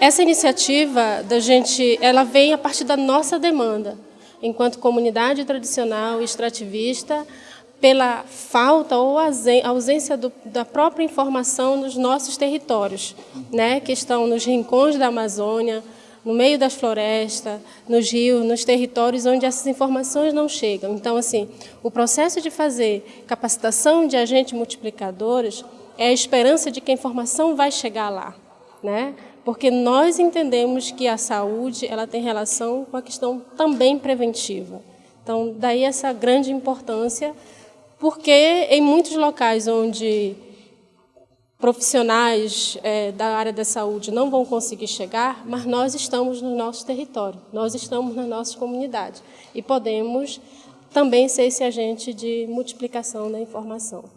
Essa iniciativa da gente, ela vem a partir da nossa demanda, enquanto comunidade tradicional extrativista, pela falta ou ausência do, da própria informação nos nossos territórios, né, que estão nos rincões da Amazônia, no meio das florestas, nos rios, nos territórios onde essas informações não chegam. Então, assim, o processo de fazer capacitação de agentes multiplicadores é a esperança de que a informação vai chegar lá, né? Porque nós entendemos que a saúde ela tem relação com a questão também preventiva. Então, daí essa grande importância, porque em muitos locais onde profissionais é, da área da saúde não vão conseguir chegar, mas nós estamos no nosso território, nós estamos na nossa comunidade e podemos também ser esse agente de multiplicação da informação.